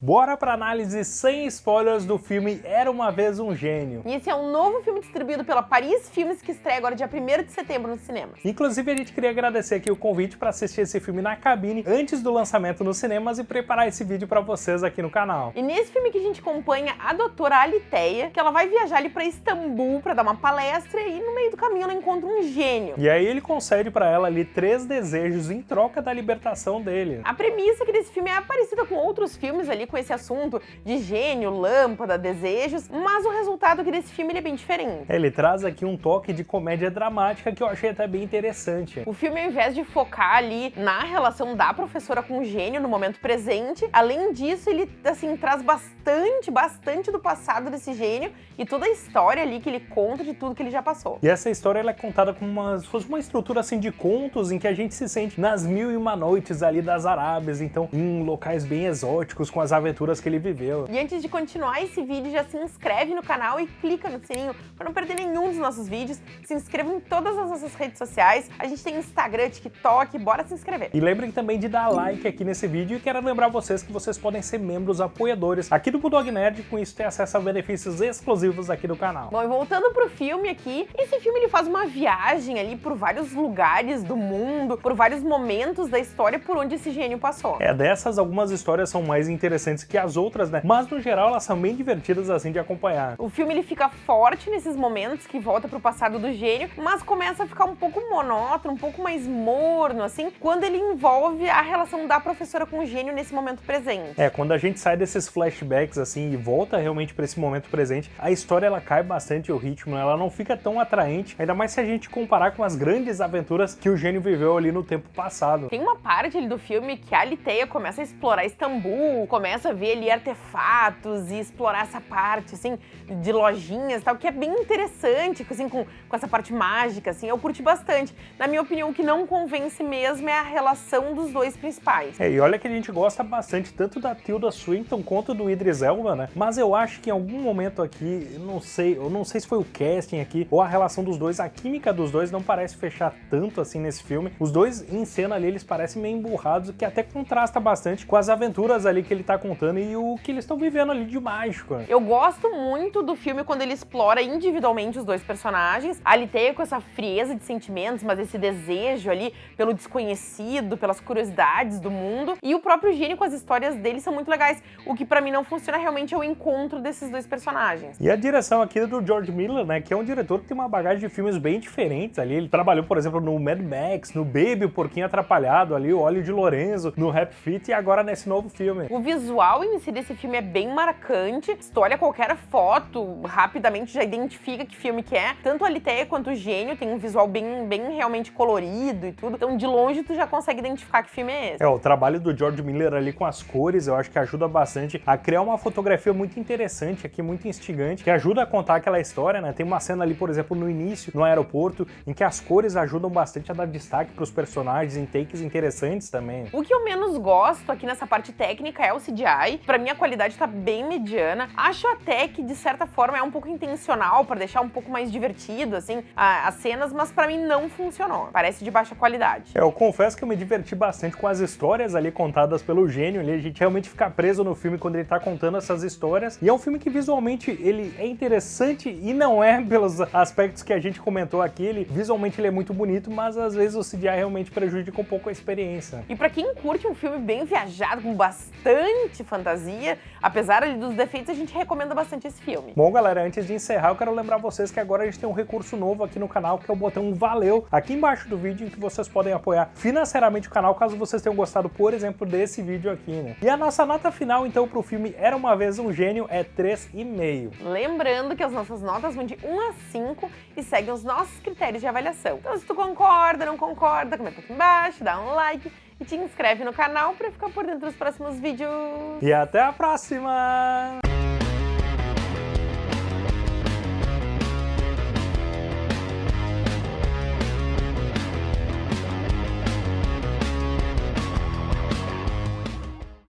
Bora pra análise sem spoilers do filme Era Uma Vez Um Gênio. E esse é um novo filme distribuído pela Paris Filmes que estreia agora dia 1 de setembro nos cinemas. Inclusive a gente queria agradecer aqui o convite para assistir esse filme na cabine antes do lançamento nos cinemas e preparar esse vídeo para vocês aqui no canal. E nesse filme que a gente acompanha a doutora Aliteia, que ela vai viajar ali para Istambul para dar uma palestra e no meio do caminho ela encontra um gênio. E aí ele concede para ela ali três desejos em troca da libertação dele. A premissa aqui desse filme é parecida com outros filmes ali com esse assunto de gênio, lâmpada, desejos, mas o resultado aqui desse filme é bem diferente. Ele traz aqui um toque de comédia dramática que eu achei até bem interessante. O filme, ao invés de focar ali na relação da professora com o gênio no momento presente, além disso, ele, assim, traz bastante, bastante do passado desse gênio e toda a história ali que ele conta de tudo que ele já passou. E essa história ela é contada com uma, fosse uma estrutura assim de contos em que a gente se sente nas mil e uma noites ali das Arábias, então em locais bem exóticos com as aventuras que ele viveu. E antes de continuar esse vídeo, já se inscreve no canal e clica no sininho para não perder nenhum dos nossos vídeos. Se inscreva em todas as nossas redes sociais. A gente tem Instagram, TikTok, bora se inscrever. E lembrem também de dar like aqui nesse vídeo e quero lembrar vocês que vocês podem ser membros apoiadores aqui do Bulldog Nerd, com isso ter acesso a benefícios exclusivos aqui do canal. Bom, e voltando pro filme aqui, esse filme ele faz uma viagem ali por vários lugares do mundo, por vários momentos da história por onde esse gênio passou. É, dessas algumas histórias são mais interessantes que as as outras, né? Mas no geral elas são bem divertidas assim de acompanhar. O filme ele fica forte nesses momentos que volta pro passado do gênio, mas começa a ficar um pouco monótono, um pouco mais morno, assim, quando ele envolve a relação da professora com o gênio nesse momento presente. É, quando a gente sai desses flashbacks assim e volta realmente para esse momento presente, a história ela cai bastante o ritmo, ela não fica tão atraente, ainda mais se a gente comparar com as grandes aventuras que o gênio viveu ali no tempo passado. Tem uma parte ali do filme que a Aliteia começa a explorar Istambul, começa a ver ali artefatos e explorar essa parte, assim, de lojinhas e tal, que é bem interessante, assim, com, com essa parte mágica, assim, eu curti bastante. Na minha opinião, o que não convence mesmo é a relação dos dois principais. É, e olha que a gente gosta bastante tanto da Tilda Swinton quanto do Idris Elba, né? Mas eu acho que em algum momento aqui, não sei, eu não sei se foi o casting aqui ou a relação dos dois, a química dos dois não parece fechar tanto assim nesse filme. Os dois em cena ali, eles parecem meio emburrados, o que até contrasta bastante com as aventuras ali que ele tá contando e o que eles estão vivendo ali de mágico. Eu gosto muito do filme quando ele explora individualmente os dois personagens. A Aliteia com essa frieza de sentimentos, mas esse desejo ali pelo desconhecido, pelas curiosidades do mundo. E o próprio Gênio com as histórias dele são muito legais. O que para mim não funciona realmente é o encontro desses dois personagens. E a direção aqui é do George Miller, né, que é um diretor que tem uma bagagem de filmes bem diferentes ali. Ele trabalhou, por exemplo, no Mad Max, no Baby, o Porquinho Atrapalhado ali, o Óleo de Lorenzo, no Rap Fit e agora nesse novo filme. O visual em si desse filme é bem marcante. Se tu olha qualquer foto, rapidamente já identifica que filme que é. Tanto a Liteia quanto o Gênio tem um visual bem, bem realmente colorido e tudo. Então, de longe, tu já consegue identificar que filme é esse. É, o trabalho do George Miller ali com as cores, eu acho que ajuda bastante a criar uma fotografia muito interessante aqui, muito instigante, que ajuda a contar aquela história, né? Tem uma cena ali, por exemplo, no início, no aeroporto, em que as cores ajudam bastante a dar destaque para os personagens em takes interessantes também. O que eu menos gosto aqui nessa parte técnica é o CGI. Pra mim, a qualidade tá bem mediana. Acho até que, de certa forma, é um pouco intencional para deixar um pouco mais divertido, assim, a, as cenas, mas para mim não funcionou. Parece de baixa qualidade. É, eu confesso que eu me diverti bastante com as histórias ali contadas pelo gênio. A gente realmente fica preso no filme quando ele tá contando essas histórias. E é um filme que visualmente ele é interessante e não é pelos aspectos que a gente comentou aqui. Ele, visualmente ele é muito bonito, mas às vezes o CGI realmente prejudica um pouco a experiência. E para quem curte um filme bem viajado, com bastante fantasia, apesar dos defeitos, a gente recomenda bastante esse filme. Bom, galera, antes de encerrar, eu quero lembrar vocês que agora a gente tem um recurso novo aqui no canal, que é o botão Valeu, aqui embaixo do vídeo, em que vocês podem apoiar financeiramente o canal, caso vocês tenham gostado, por exemplo, desse vídeo aqui, né? E a nossa nota final, então, pro filme Era Uma Vez Um Gênio é 3,5. Lembrando que as nossas notas vão de 1 a 5 e seguem os nossos critérios de avaliação. Então, se tu concorda, não concorda, comenta aqui embaixo, dá um like, e te inscreve no canal para ficar por dentro dos próximos vídeos. E até a próxima!